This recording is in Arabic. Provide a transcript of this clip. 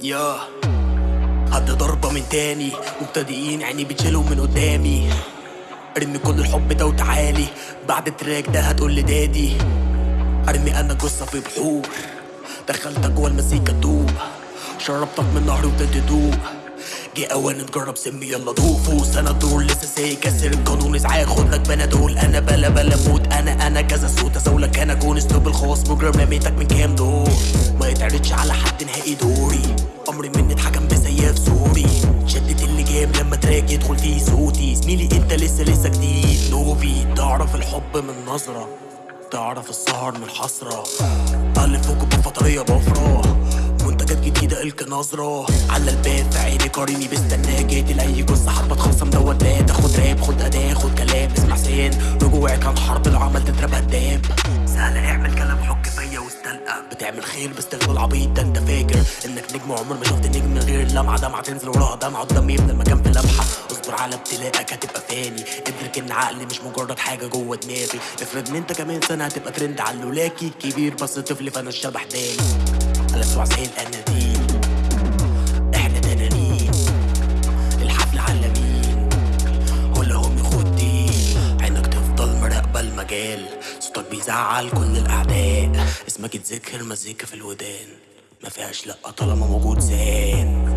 يا حد ضربة من تاني. مبتدئين عيني بتشيلهم من قدامي. ارمي كل الحب ده وتعالي. بعد التراك ده هتقول لدادي. ارمي أنا جثة في بحور. دخلتك جوه المزيكا تدوب. شربتك من نهر وابتديت تدوق جه أوان نجرب سمي يلا دوق فوز أنا دور لسه سايق كسر القانون ازعاج خد لك بنادول أنا بلا بلا موت. أنا أنا كذا صوت اسولك أنا كون اسلوب الخاص مجرم رميتك من كام دور؟ ما يتعرضش على حد نهائي دوري. امري مني اتحكم بسياف سوري شدت اللي جاب لما تراك يدخل فيه صوتي. زميلي انت لسه لسه جديد. نوبي تعرف الحب من نظرة. تعرف السهر من حسرة ألف فوق بفطرية بفرة. جديدة الك نظرة. على الباب في عيني قاريني بستناك جيت لأي جثة تخصم دوت بات خد راب خد أداة خد كلام. اسمع سين. رجوعك عن حرب العمل تضرب هداب سهل اعمل كلام حك فيا واستلقى. بتعمل خير باستغلال العبيط ده أنت فاكر؟ إنك نجم عمر ما شفت نجم من غير اللمعة. دمعة تنزل وراها دمعة قدام يبنى المكان في لمحة. اصبر على ابتلاءك هتبقى فاني. ادرك إن عقلي مش مجرد حاجة جوه دماغي. افرض إن أنت كمان سنة هتبقى ترند على اللولاكي. كبير بس طفل فأنا الشبح تاني على زي صوتك بيزعل كل الأعداء. اسمك يتذكر مزيكا في الودان. ما فيهاش لأ طالما موجود زان